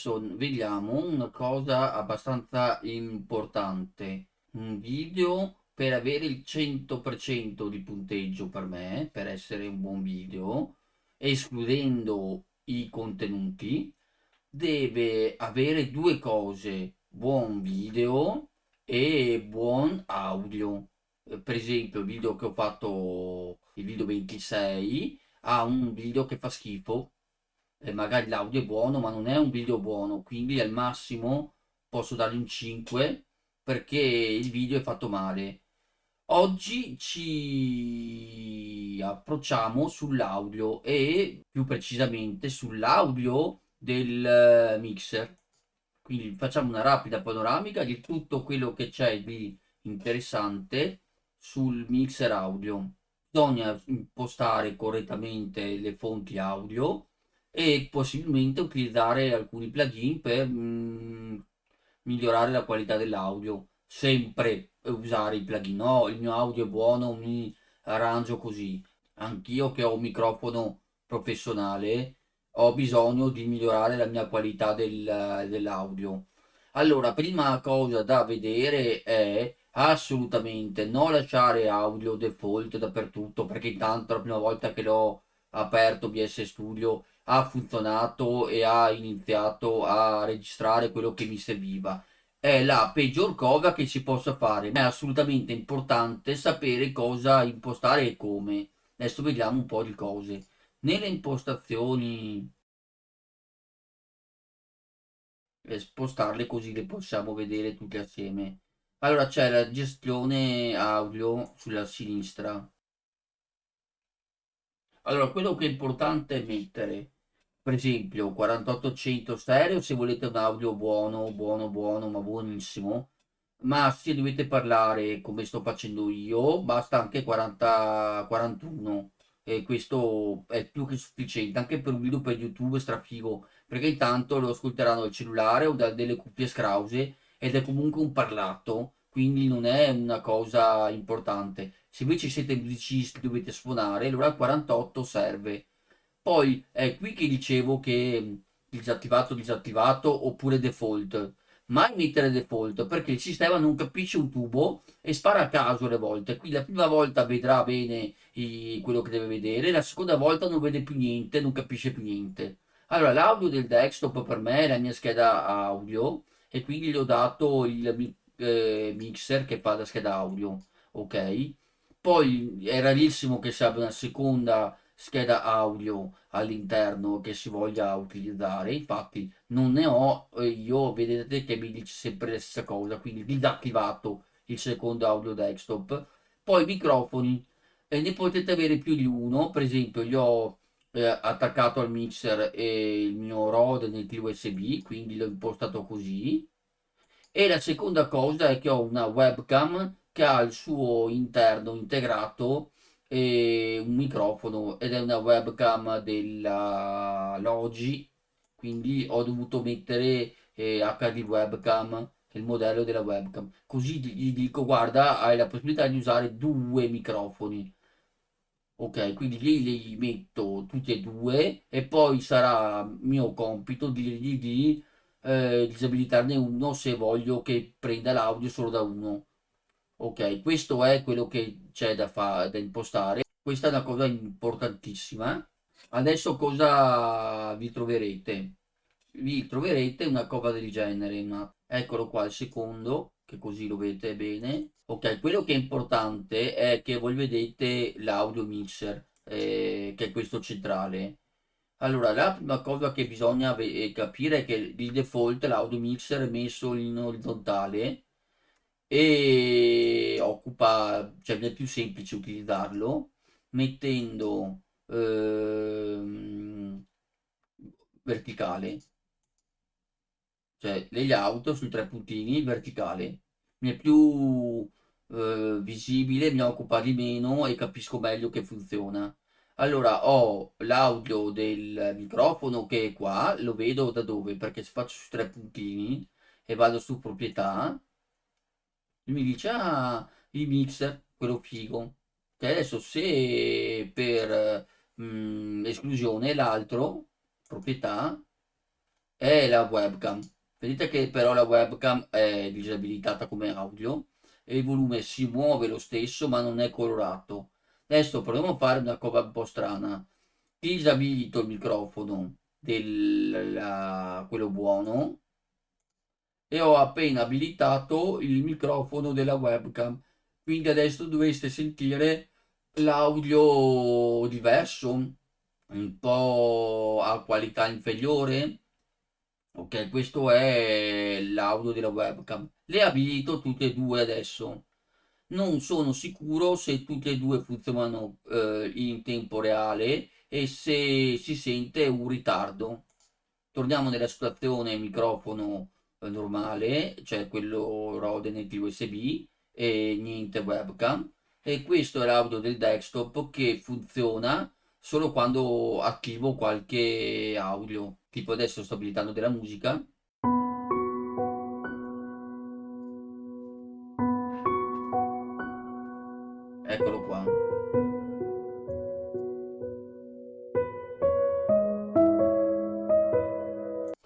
Adesso vediamo una cosa abbastanza importante. Un video per avere il 100% di punteggio per me, per essere un buon video, escludendo i contenuti, deve avere due cose, buon video e buon audio. Per esempio il video che ho fatto, il video 26, ha un video che fa schifo, e magari l'audio è buono, ma non è un video buono, quindi al massimo posso dargli un 5 perché il video è fatto male. Oggi ci approcciamo sull'audio e più precisamente sull'audio del mixer. Quindi facciamo una rapida panoramica di tutto quello che c'è di interessante sul mixer audio. Bisogna impostare correttamente le fonti audio e possibilmente utilizzare alcuni plugin per mh, mm, migliorare la qualità dell'audio. Sempre usare i plugin, no, il mio audio è buono, mi arrangio così. Anch'io che ho un microfono professionale ho bisogno di migliorare la mia qualità del, dell'audio. Allora, prima cosa da vedere è assolutamente non lasciare audio default dappertutto perché intanto la prima volta che l'ho aperto BS Studio ha funzionato e ha iniziato a registrare quello che mi serviva. È la peggior cosa che si possa fare è assolutamente importante sapere cosa impostare e come. Adesso vediamo un po' di cose. Nelle impostazioni spostarle così le possiamo vedere tutte assieme. Allora c'è la gestione audio sulla sinistra. Allora quello che è importante è mettere per esempio 4800 stereo se volete un audio buono buono buono ma buonissimo. Ma se dovete parlare come sto facendo io basta anche 40 41 e questo è più che sufficiente anche per un video per youtube strafigo perché intanto lo ascolteranno dal cellulare o da delle cuffie scrause ed è comunque un parlato quindi non è una cosa importante. Se invece siete musicisti dovete suonare allora il 48 serve poi è qui che dicevo che disattivato disattivato oppure default. Mai mettere default perché il sistema non capisce un tubo e spara a caso le volte. Qui la prima volta vedrà bene i, quello che deve vedere la seconda volta non vede più niente non capisce più niente. Allora l'audio del desktop per me è la mia scheda audio e quindi gli ho dato il eh, mixer che fa la scheda audio ok? Poi è rarissimo che si abbia una seconda scheda audio all'interno che si voglia utilizzare. Infatti non ne ho io vedete che mi dice sempre la stessa cosa quindi disattivato il secondo audio desktop. Poi microfoni e ne potete avere più di uno. Per esempio io ho eh, attaccato al mixer e il mio Rode nel USB quindi l'ho impostato così. E la seconda cosa è che ho una webcam che ha il suo interno integrato e un microfono ed è una webcam della Logi. Quindi ho dovuto mettere eh, HD webcam il modello della webcam. Così gli dico guarda hai la possibilità di usare due microfoni ok quindi li, li metto tutti e due e poi sarà mio compito dirgli di eh, disabilitarne uno se voglio che prenda l'audio solo da uno ok questo è quello che c'è da, da impostare. Questa è una cosa importantissima. Adesso cosa vi troverete? Vi troverete una cosa del genere una... eccolo qua il secondo che così lo vedete bene. Ok quello che è importante è che voi vedete l'audio mixer eh, che è questo centrale. Allora la prima cosa che bisogna capire è che di default l'audio mixer è messo in orizzontale e occupa, cioè è più semplice utilizzarlo mettendo ehm, verticale. Cioè auto sui tre puntini verticale. Mi è più eh, visibile mi occupa di meno e capisco meglio che funziona. Allora ho l'audio del microfono che è qua lo vedo da dove? Perché se faccio su tre puntini e vado su proprietà mi dice ah il mixer quello figo che adesso se per mh, mm, esclusione l'altro proprietà è la webcam. Vedete che però la webcam è disabilitata come audio e il volume si muove lo stesso ma non è colorato. Adesso proviamo a fare una cosa un po' strana. Disabilito il microfono del quello buono e ho appena abilitato il microfono della webcam. Quindi adesso dovreste sentire l'audio diverso, un po' a qualità inferiore. Ok, questo è l'audio della webcam. Le abilito tutte e due adesso. Non sono sicuro se tutte e due funzionano eh, in tempo reale e se si sente un ritardo. Torniamo nella situazione microfono normale, cioè quello Rode native USB e niente webcam. E questo è l'audio del desktop che funziona solo quando attivo qualche audio tipo adesso sto abilitando della musica. Eccolo qua.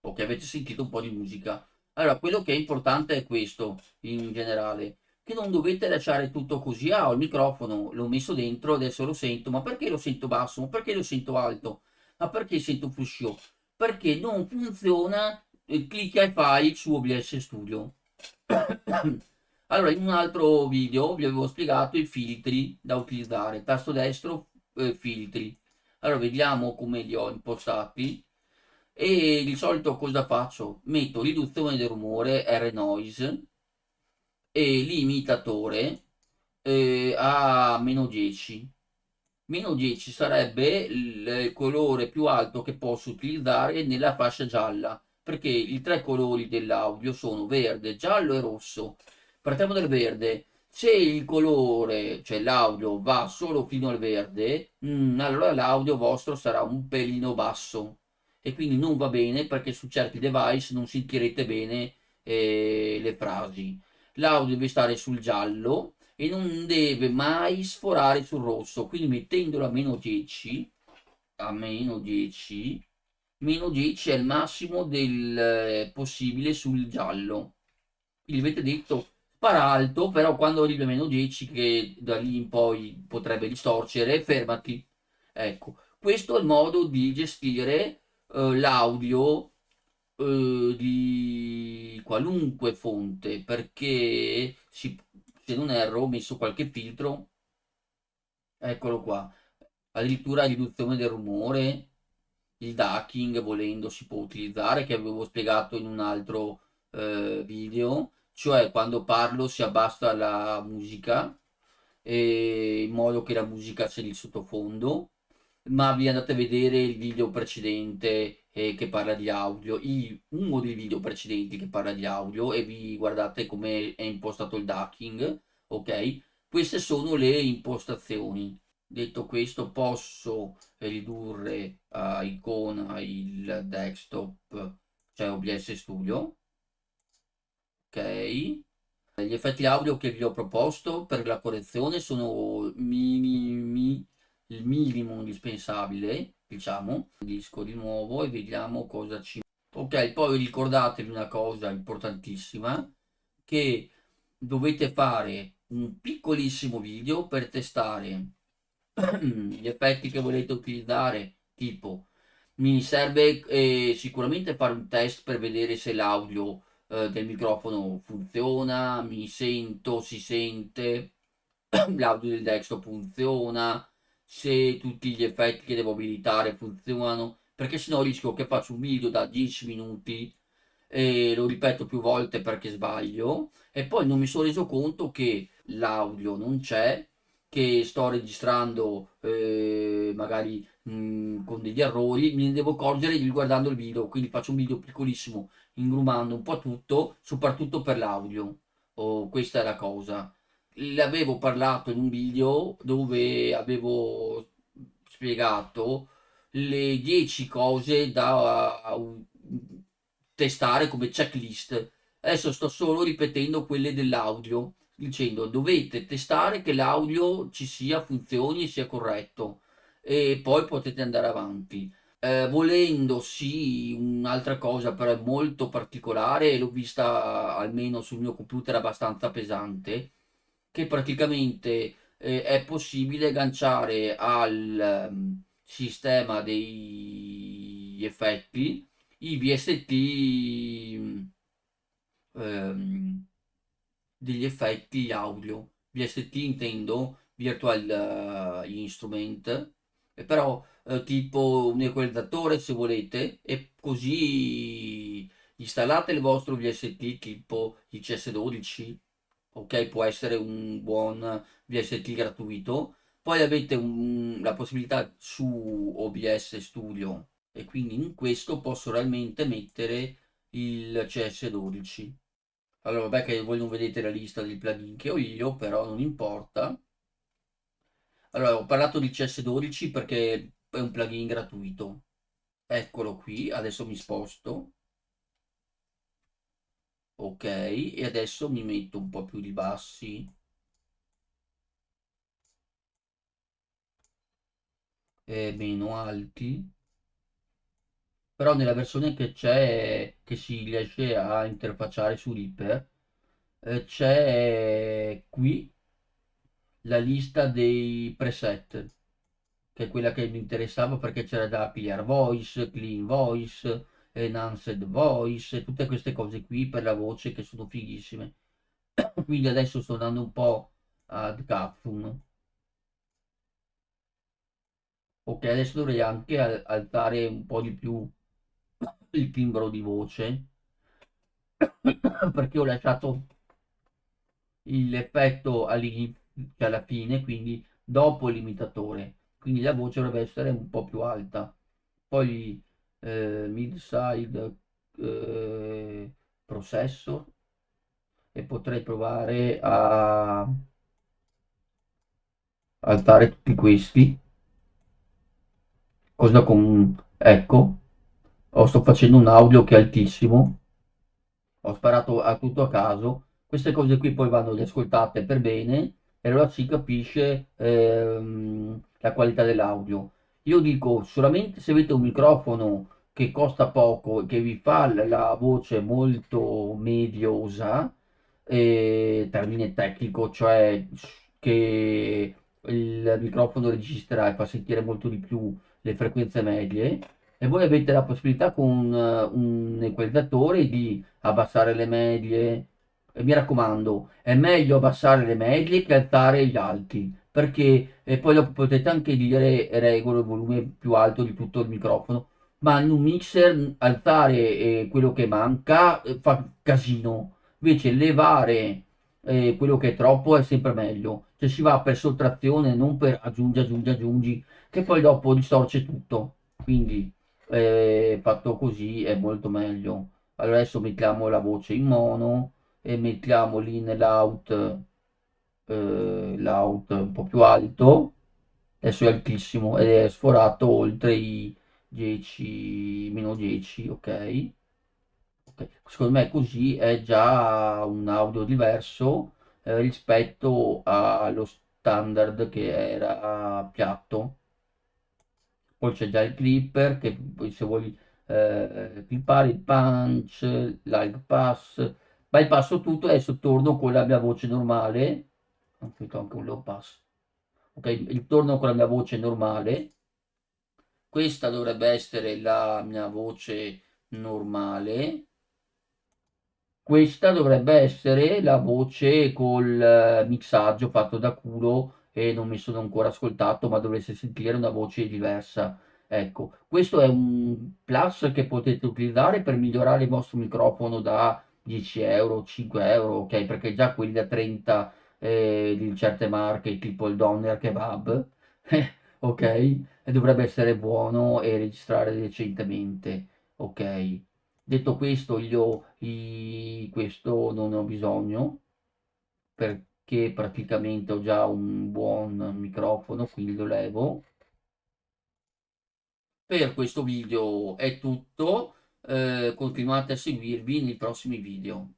Ok avete sentito un po' di musica allora quello che è importante è questo in generale che non dovete lasciare tutto così, ah ho il microfono, l'ho messo dentro, adesso lo sento, ma perché lo sento basso, ma perché lo sento alto, ma perché sento fruscio, perché non funziona il clicca e fai su OBS Studio. allora in un altro video vi avevo spiegato i filtri da utilizzare, tasto destro eh, filtri, allora vediamo come li ho impostati e di solito cosa faccio? Metto riduzione del rumore, R-Noise, e l'imitatore eh, a meno 10 meno 10 sarebbe il colore più alto che posso utilizzare nella fascia gialla perché i tre colori dell'audio sono verde, giallo e rosso. Partiamo dal verde. Se il colore, cioè l'audio va solo fino al verde mh, allora l'audio vostro sarà un pelino basso e quindi non va bene perché su certi device non sentirete bene eh, le frasi. L'audio deve stare sul giallo e non deve mai sforare sul rosso. Quindi mettendolo a meno 10 a meno 10 meno 10 è il massimo del eh, possibile sul giallo. Quindi avete detto spara alto però quando arrivi a meno 10 che da lì in poi potrebbe distorcere fermati. Ecco questo è il modo di gestire eh, l'audio eh, di qualunque fonte perché si, se non erro ho messo qualche filtro. Eccolo qua. Addirittura riduzione del rumore il ducking volendo si può utilizzare che avevo spiegato in un altro eh, video. Cioè quando parlo si abbassa la musica in modo che la musica sia di sottofondo ma vi andate a vedere il video precedente eh, che parla di audio, i, uno dei video precedenti che parla di audio e vi guardate come è impostato il ducking, ok? Queste sono le impostazioni. Detto questo posso ridurre a icona il desktop, cioè OBS Studio, ok? Gli effetti audio che vi ho proposto per la correzione sono minimi il minimo indispensabile, diciamo, disco di nuovo e vediamo cosa ci... Ok, poi ricordatevi una cosa importantissima, che dovete fare un piccolissimo video per testare gli effetti che volete utilizzare, tipo mi serve eh, sicuramente fare un test per vedere se l'audio eh, del microfono funziona, mi sento, si sente, l'audio del desktop funziona, se tutti gli effetti che devo abilitare funzionano perché sennò rischio che faccio un video da 10 minuti e lo ripeto più volte perché sbaglio. E poi non mi sono reso conto che l'audio non c'è che sto registrando eh, magari mh, con degli errori mi devo accorgere guardando il video quindi faccio un video piccolissimo ingrumando un po' tutto soprattutto per l'audio. Oh, questa è la cosa l'avevo parlato in un video dove avevo spiegato le 10 cose da testare come checklist. Adesso sto solo ripetendo quelle dell'audio, dicendo dovete testare che l'audio ci sia, funzioni e sia corretto e poi potete andare avanti. eh, volendo sì, un'altra cosa però molto particolare, l'ho vista almeno sul mio computer abbastanza pesante, che praticamente eh, è possibile agganciare al um, sistema degli effetti i VST um, degli effetti audio. VST intendo Virtual uh, Instrument, però uh, tipo un equalizzatore se volete e così installate il vostro VST tipo il CS12 ok può essere un buon VST gratuito. Poi avete un, la possibilità su OBS Studio e quindi in questo posso realmente mettere il CS12 allora vabbè che voi non vedete la lista dei plugin che ho io però non importa. Allora ho parlato di CS12 perché è un plugin gratuito. Eccolo qui adesso mi sposto ok e adesso mi metto un po' più di bassi. E meno alti. Però nella versione che c'è che si riesce a interfacciare su Reaper eh, c'è qui la lista dei preset che è quella che mi interessava perché c'era da pigliare voice, clean voice enhanced voice, tutte queste cose qui per la voce che sono fighissime. Quindi adesso sto andando un po' ad Capsum. Ok, adesso dovrei anche alzare un po' di più il timbro di voce perché ho lasciato l'effetto cioè alla fine, quindi dopo il limitatore. Quindi la voce dovrebbe essere un po' più alta. Poi eh, mid-side eh, processor e potrei provare a alzare tutti questi. Cosa con ecco oh, sto facendo un audio che è altissimo. Ho sparato a tutto a caso. Queste cose qui poi vanno riascoltate per bene e allora si capisce ehm, la qualità dell'audio io dico solamente se avete un microfono che costa poco e che vi fa la voce molto mediosa, eh, termine tecnico, cioè che il microfono registra e fa sentire molto di più le frequenze medie e voi avete la possibilità con un equalizzatore di abbassare le medie. Mi raccomando è meglio abbassare le medie che alzare gli alti perché poi dopo potete anche dire regolo il volume più alto di tutto il microfono ma in un mixer alzare eh, quello che manca eh, fa casino. Invece levare eh, quello che è troppo è sempre meglio. Cioè si va per sottrazione non per aggiungi aggiungi aggiungi che poi dopo distorce tutto. Quindi eh, fatto così è molto meglio. Allora adesso mettiamo la voce in mono e mettiamo l'in e l'out eh, l'out un po' più alto. Adesso è altissimo ed è sforato oltre i 10 meno 10 ok? Secondo me così è già un audio diverso eh, rispetto allo standard che era piatto. Poi c'è già il clipper che se vuoi eh, clippare il punch l'high pass bypasso tutto adesso torno con la mia voce normale ho scritto anche un low pass. Ok torno con la mia voce normale. Questa dovrebbe essere la mia voce normale. Questa dovrebbe essere la voce col eh, mixaggio fatto da culo e non mi sono ancora ascoltato ma dovreste sentire una voce diversa. Ecco questo è un plus che potete utilizzare per migliorare il vostro microfono da 10 euro 5 euro ok? Perché già quelli da 30 eh, di certe marche tipo il Donner Kebab ok? E dovrebbe essere buono e registrare decentemente, ok? Detto questo, io i, questo non ho bisogno perché praticamente ho già un buon microfono, quindi lo levo. Per questo video è tutto, eh, continuate a seguirvi nei prossimi video.